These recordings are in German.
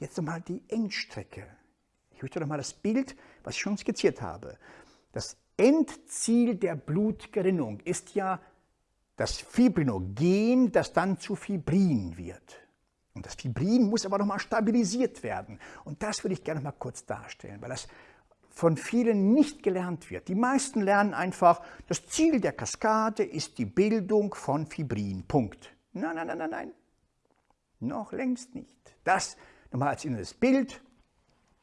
Jetzt nochmal die Endstrecke. Ich möchte nochmal das Bild, was ich schon skizziert habe. Das Endziel der Blutgerinnung ist ja das Fibrinogen, das dann zu Fibrin wird. Und das Fibrin muss aber nochmal stabilisiert werden. Und das würde ich gerne mal kurz darstellen, weil das von vielen nicht gelernt wird. Die meisten lernen einfach, das Ziel der Kaskade ist die Bildung von Fibrin. Punkt. Nein, nein, nein, nein, nein. Noch längst nicht. Das nochmal als inneres Bild.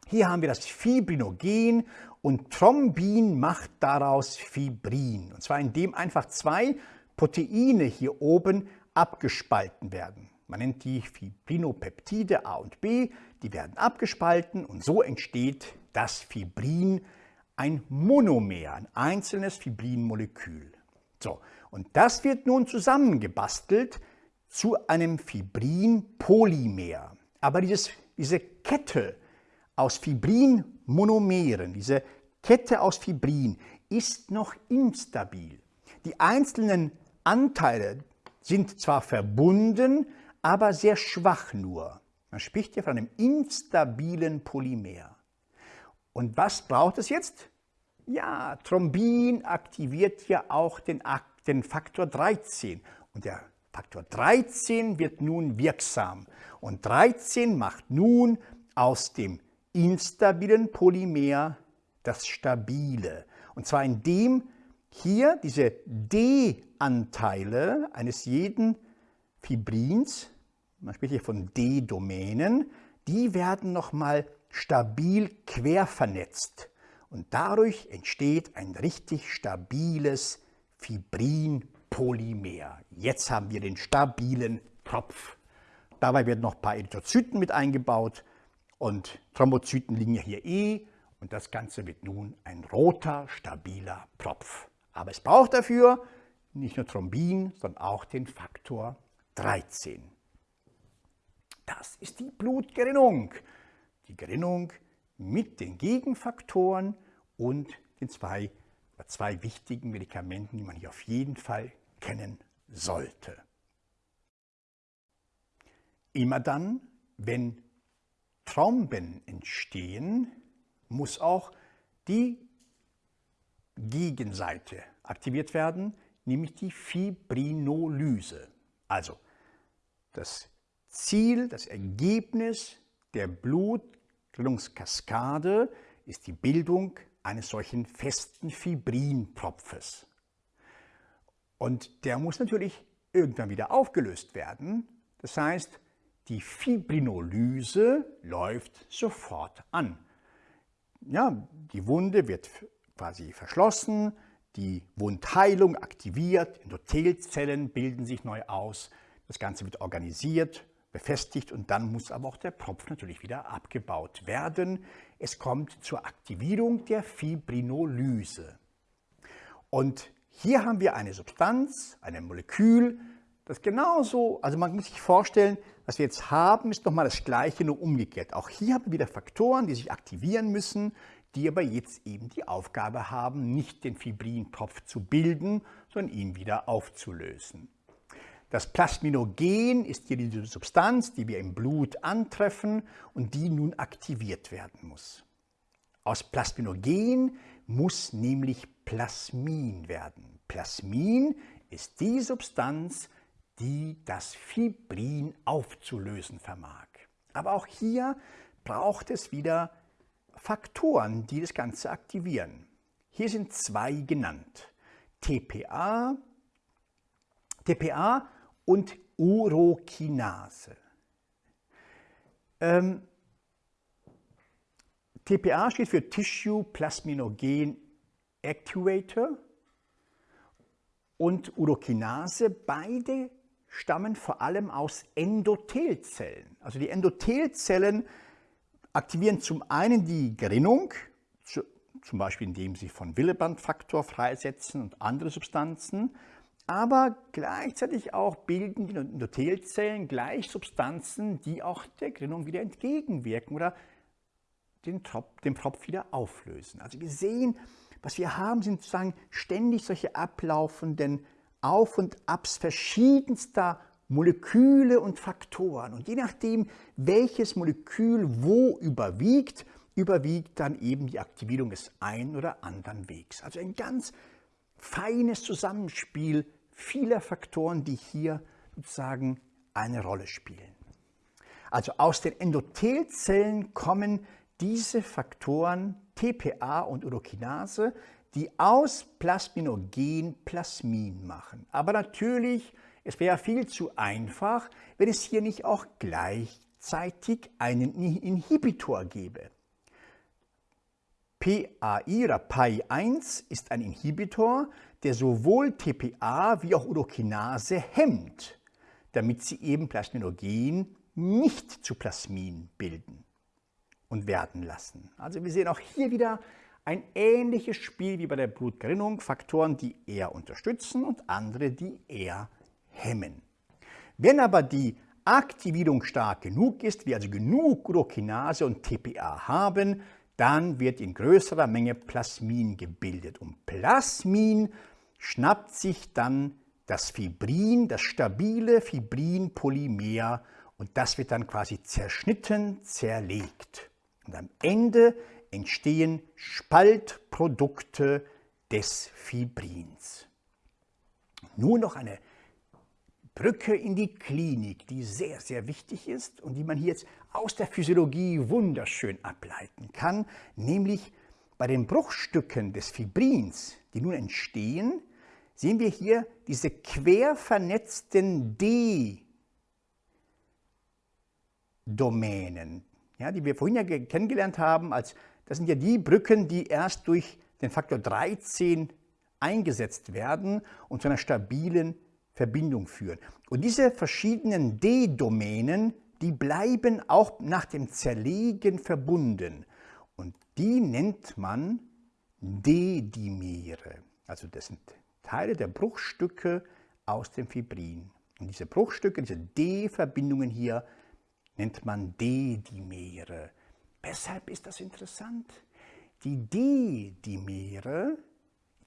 Hier haben wir das Fibrinogen und Thrombin macht daraus Fibrin. Und zwar indem einfach zwei Proteine hier oben abgespalten werden. Man nennt die Fibrinopeptide A und B, die werden abgespalten und so entsteht das Fibrin, ein Monomer, ein einzelnes Fibrinmolekül. So, und das wird nun zusammengebastelt zu einem Fibrinpolymer. Aber dieses, diese Kette aus Fibrinmonomeren, diese Kette aus Fibrin ist noch instabil. Die einzelnen Anteile sind zwar verbunden, aber sehr schwach nur. Man spricht hier von einem instabilen Polymer. Und was braucht es jetzt? Ja, Thrombin aktiviert ja auch den, den Faktor 13. Und der Faktor 13 wird nun wirksam. Und 13 macht nun aus dem instabilen Polymer das stabile. Und zwar indem hier diese D-Anteile eines jeden Fibrins, man spricht hier von D-Domänen, die werden nochmal stabil quer vernetzt. Und dadurch entsteht ein richtig stabiles Fibrinpolymer. Jetzt haben wir den stabilen Tropf. Dabei werden noch ein paar Erythrozyten mit eingebaut und Thrombozyten liegen ja hier eh und das Ganze wird nun ein roter, stabiler Tropf. Aber es braucht dafür nicht nur Thrombin, sondern auch den Faktor 13. Das ist die Blutgerinnung. Die Gerinnung mit den Gegenfaktoren und den zwei, zwei wichtigen Medikamenten, die man hier auf jeden Fall kennen sollte. Immer dann, wenn Thromben entstehen, muss auch die Gegenseite aktiviert werden, nämlich die Fibrinolyse. Also das Ziel, das Ergebnis der Blutgerinnungskaskade ist die Bildung eines solchen festen Fibrinpropfes. Und der muss natürlich irgendwann wieder aufgelöst werden. Das heißt, die Fibrinolyse läuft sofort an. Ja, die Wunde wird quasi verschlossen, die Wundheilung aktiviert, Endothelzellen bilden sich neu aus, das Ganze wird organisiert, befestigt und dann muss aber auch der Propf natürlich wieder abgebaut werden. Es kommt zur Aktivierung der Fibrinolyse. Und hier haben wir eine Substanz, ein Molekül, das genauso, also man muss sich vorstellen, was wir jetzt haben, ist nochmal das Gleiche, nur umgekehrt. Auch hier haben wir wieder Faktoren, die sich aktivieren müssen, die aber jetzt eben die Aufgabe haben, nicht den Fibrintropf zu bilden, sondern ihn wieder aufzulösen. Das Plasminogen ist hier diese Substanz, die wir im Blut antreffen und die nun aktiviert werden muss. Aus Plasminogen muss nämlich Plasmin werden. Plasmin ist die Substanz, die das Fibrin aufzulösen vermag. Aber auch hier braucht es wieder Faktoren, die das Ganze aktivieren. Hier sind zwei genannt. TPA, TPA und Urokinase. Ähm, TPA steht für Tissue Plasminogen Actuator und Urokinase. Beide stammen vor allem aus Endothelzellen. Also die Endothelzellen aktivieren zum einen die Gerinnung, zum Beispiel indem sie von Willebandfaktor freisetzen und andere Substanzen, aber gleichzeitig auch bilden die Endothelzellen gleich Substanzen, die auch der Gerinnung wieder entgegenwirken oder den Tropf, den Tropf wieder auflösen. Also wir sehen, was wir haben, sind sozusagen ständig solche ablaufenden Auf- und Abs verschiedenster Moleküle und Faktoren. Und je nachdem, welches Molekül wo überwiegt, überwiegt dann eben die Aktivierung des einen oder anderen Wegs. Also ein ganz feines Zusammenspiel vieler Faktoren, die hier sozusagen eine Rolle spielen. Also aus den Endothelzellen kommen diese Faktoren TPA und Urokinase, die aus Plasminogen Plasmin machen. Aber natürlich, es wäre viel zu einfach, wenn es hier nicht auch gleichzeitig einen Inhibitor gäbe. PAI oder PAI1 ist ein Inhibitor, der sowohl TPA wie auch Urokinase hemmt, damit sie eben Plasminogen nicht zu Plasmin bilden und werden lassen. Also wir sehen auch hier wieder ein ähnliches Spiel wie bei der Blutgerinnung, Faktoren, die eher unterstützen und andere, die eher hemmen. Wenn aber die Aktivierung stark genug ist, wir also genug Urokinase und TPA haben, dann wird in größerer Menge Plasmin gebildet. Und Plasmin schnappt sich dann das Fibrin, das stabile Fibrinpolymer und das wird dann quasi zerschnitten, zerlegt. Und am Ende entstehen Spaltprodukte des Fibrins. Nur noch eine Brücke in die Klinik, die sehr, sehr wichtig ist und die man hier jetzt aus der Physiologie wunderschön ableiten kann, nämlich bei den Bruchstücken des Fibrins, die nun entstehen, sehen wir hier diese quer vernetzten D-Domänen, ja, die wir vorhin ja kennengelernt haben, als, das sind ja die Brücken, die erst durch den Faktor 13 eingesetzt werden und zu einer stabilen Verbindung führen. Und diese verschiedenen D-Domänen, die bleiben auch nach dem Zerlegen verbunden. Und die nennt man D-Dimere. Also das sind Teile der Bruchstücke aus dem Fibrin. Und diese Bruchstücke, diese D-Verbindungen hier, nennt man D-Dimere. Weshalb ist das interessant? Die D-Dimere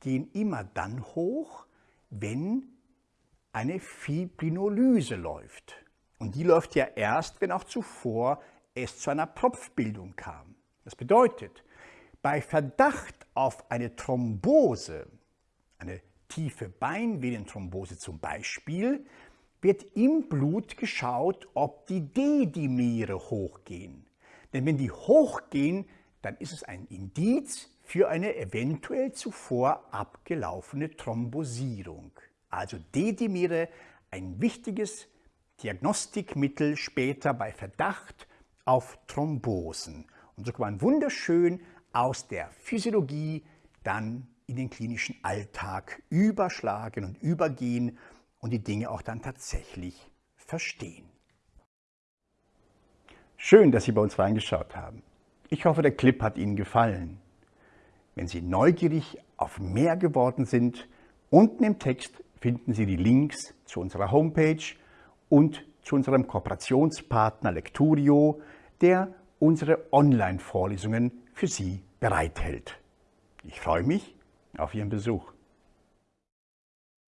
gehen immer dann hoch, wenn eine Fibrinolyse läuft. Und die läuft ja erst, wenn auch zuvor es zu einer Propfbildung kam. Das bedeutet, bei Verdacht auf eine Thrombose, eine tiefe Beinvenenthrombose zum Beispiel, wird im Blut geschaut, ob die D-Dimere hochgehen. Denn wenn die hochgehen, dann ist es ein Indiz für eine eventuell zuvor abgelaufene Thrombosierung. Also D-Dimere, ein wichtiges Diagnostikmittel später bei Verdacht auf Thrombosen. Und so kann man wunderschön aus der Physiologie dann in den klinischen Alltag überschlagen und übergehen und die Dinge auch dann tatsächlich verstehen. Schön, dass Sie bei uns reingeschaut haben. Ich hoffe, der Clip hat Ihnen gefallen. Wenn Sie neugierig auf mehr geworden sind, unten im Text finden Sie die Links zu unserer Homepage und zu unserem Kooperationspartner Lecturio, der unsere Online-Vorlesungen für Sie bereithält. Ich freue mich auf Ihren Besuch.